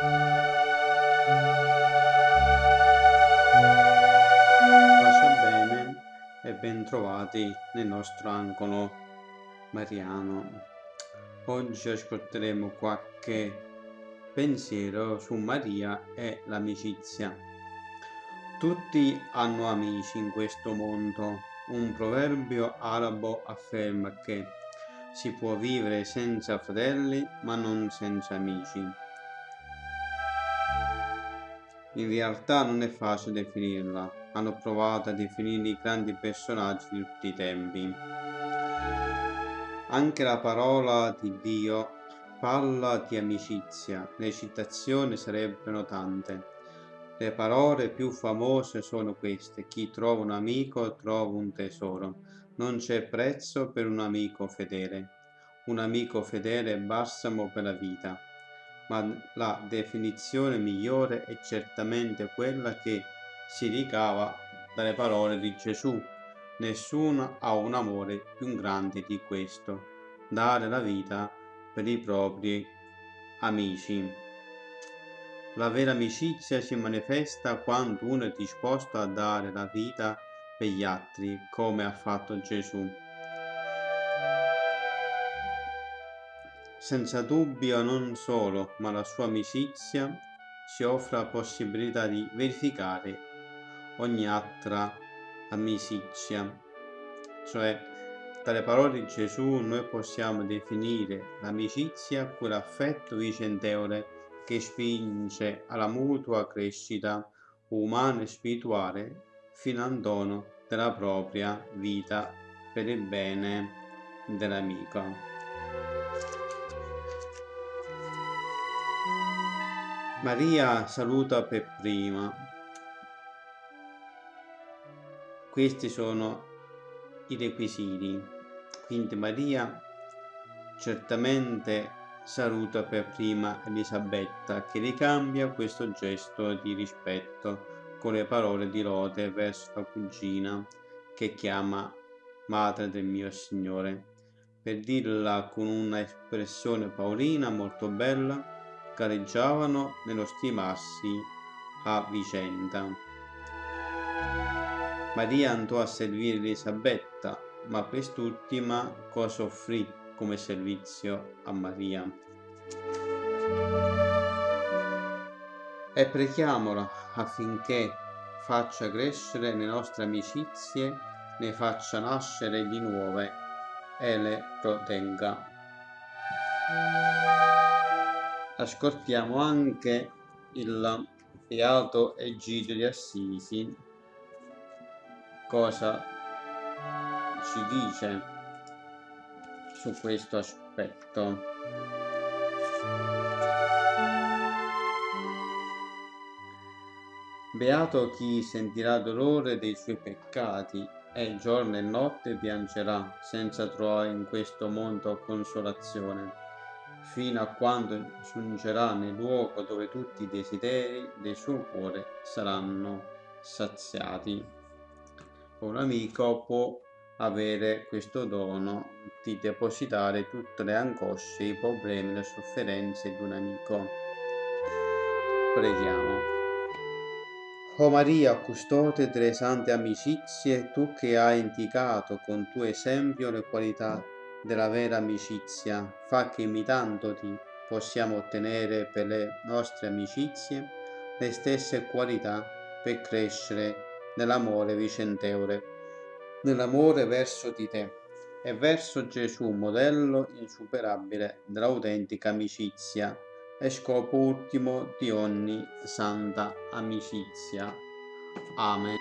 Pace bene e bentrovati nel nostro angolo mariano. Oggi ascolteremo qualche pensiero su Maria e l'amicizia. Tutti hanno amici in questo mondo. Un proverbio arabo afferma che si può vivere senza fratelli ma non senza amici. In realtà non è facile definirla, hanno provato a definire i grandi personaggi di tutti i tempi. Anche la parola di Dio parla di amicizia, le citazioni sarebbero tante. Le parole più famose sono queste, chi trova un amico trova un tesoro, non c'è prezzo per un amico fedele. Un amico fedele è balsamo per la vita ma la definizione migliore è certamente quella che si ricava dalle parole di Gesù. Nessuno ha un amore più grande di questo, dare la vita per i propri amici. La vera amicizia si manifesta quando uno è disposto a dare la vita per gli altri, come ha fatto Gesù. Senza dubbio non solo, ma la sua amicizia ci offre la possibilità di verificare ogni altra amicizia. Cioè, dalle parole di Gesù noi possiamo definire l'amicizia quell'affetto vicentevole che spinge alla mutua crescita umana e spirituale fino al dono della propria vita per il bene dell'amico. Maria saluta per prima. Questi sono i requisiti. Quindi Maria certamente saluta per prima Elisabetta che ricambia questo gesto di rispetto con le parole di lode verso la cugina che chiama madre del mio Signore. Per dirla con una espressione paolina molto bella, gareggiavano nello stimarsi a vicenda. Maria andò a servire Elisabetta, ma quest'ultima cosa offrì come servizio a Maria? E preghiamola affinché faccia crescere le nostre amicizie, ne faccia nascere di nuove e le protegga ascoltiamo anche il Beato Egidio di Assisi cosa ci dice su questo aspetto. Beato chi sentirà dolore dei suoi peccati e giorno e notte piangerà senza trovare in questo mondo consolazione fino a quando giungerà nel luogo dove tutti i desideri del suo cuore saranno saziati. Un amico può avere questo dono di depositare tutte le angosce, i problemi, le sofferenze di un amico. Preghiamo. O Maria, custode delle sante amicizie, tu che hai indicato con tuo esempio le qualità della vera amicizia fa che imitandoti possiamo ottenere per le nostre amicizie le stesse qualità per crescere nell'amore vicentevole, nell'amore verso di te e verso Gesù, modello insuperabile dell'autentica amicizia e scopo ultimo di ogni santa amicizia. Amen.